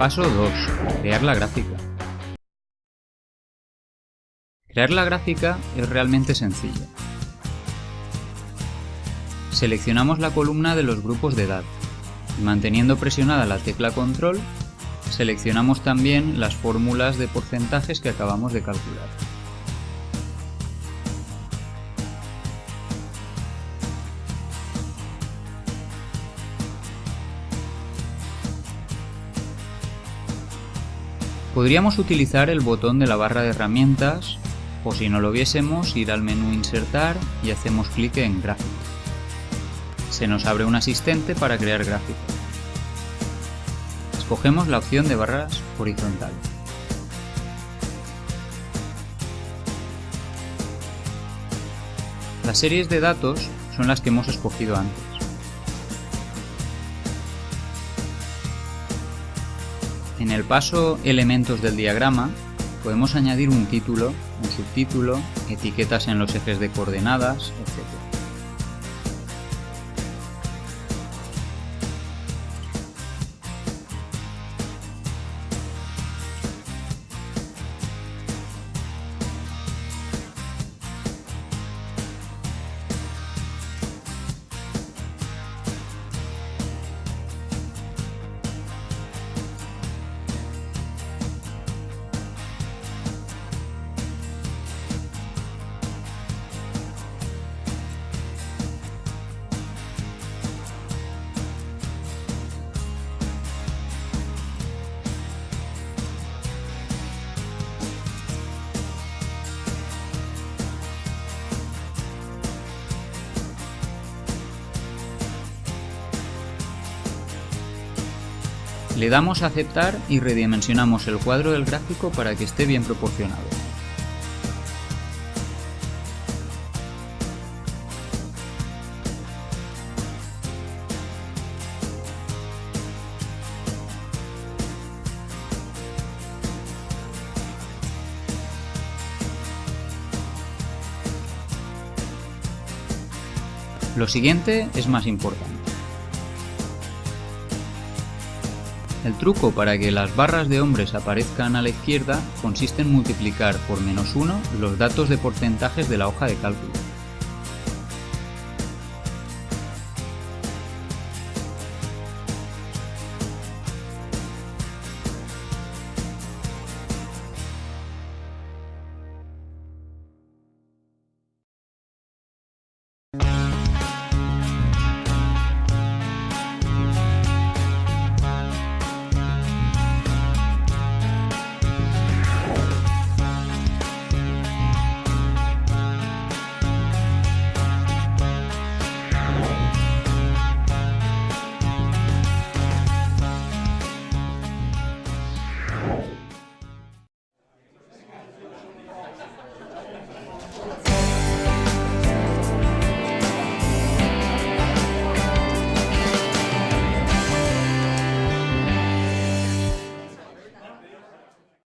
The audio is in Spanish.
Paso 2. Crear la gráfica. Crear la gráfica es realmente sencilla. Seleccionamos la columna de los grupos de edad y manteniendo presionada la tecla control seleccionamos también las fórmulas de porcentajes que acabamos de calcular. Podríamos utilizar el botón de la barra de herramientas o si no lo viésemos ir al menú Insertar y hacemos clic en Gráfico. Se nos abre un asistente para crear gráficos. Escogemos la opción de barras horizontales. Las series de datos son las que hemos escogido antes. En el paso Elementos del diagrama podemos añadir un título, un subtítulo, etiquetas en los ejes de coordenadas, etc. Le damos a aceptar y redimensionamos el cuadro del gráfico para que esté bien proporcionado. Lo siguiente es más importante. El truco para que las barras de hombres aparezcan a la izquierda consiste en multiplicar por menos 1 los datos de porcentajes de la hoja de cálculo.